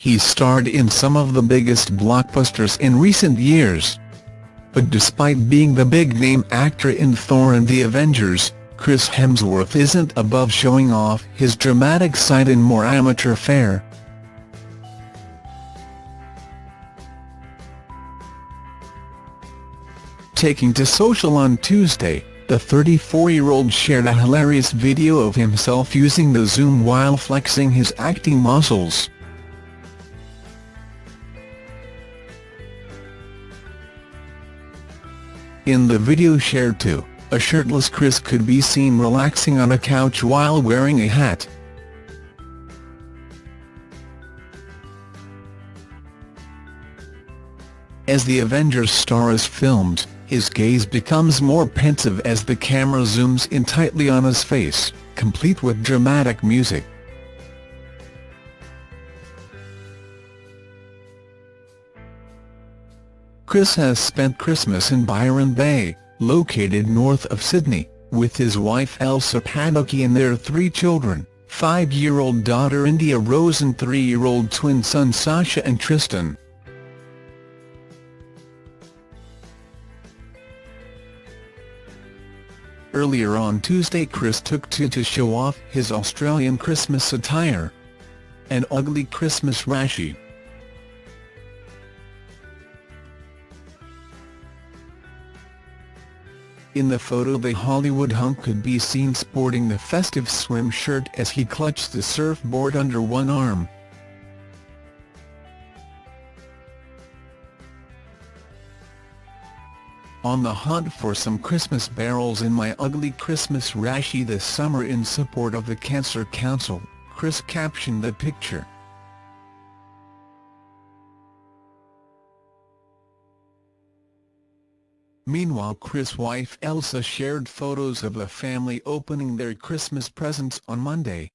He starred in some of the biggest blockbusters in recent years. But despite being the big-name actor in Thor and the Avengers, Chris Hemsworth isn't above showing off his dramatic side in more amateur fare. Taking to social on Tuesday, the 34-year-old shared a hilarious video of himself using the zoom while flexing his acting muscles. In the video shared too, a shirtless Chris could be seen relaxing on a couch while wearing a hat. As the Avengers star is filmed, his gaze becomes more pensive as the camera zooms in tightly on his face, complete with dramatic music. Chris has spent Christmas in Byron Bay, located north of Sydney, with his wife Elsa Pataky and their three children, five-year-old daughter India Rose and three-year-old twin son Sasha and Tristan. Earlier on Tuesday Chris took to to show off his Australian Christmas attire. An ugly Christmas rashi. In the photo the Hollywood hunk could be seen sporting the festive swim shirt as he clutched the surfboard under one arm. On the hunt for some Christmas barrels in my ugly Christmas rashi this summer in support of the Cancer Council, Chris captioned the picture. Meanwhile Chris' wife Elsa shared photos of the family opening their Christmas presents on Monday.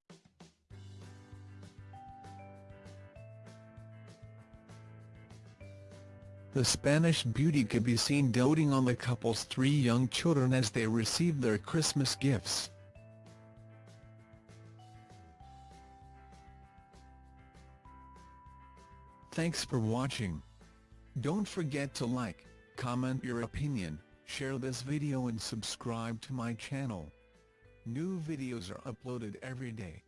The Spanish beauty could be seen doting on the couple's three young children as they received their Christmas gifts. Thanks for watching. Don't forget to like, comment your opinion, share this video and subscribe to my channel. New videos are uploaded every day.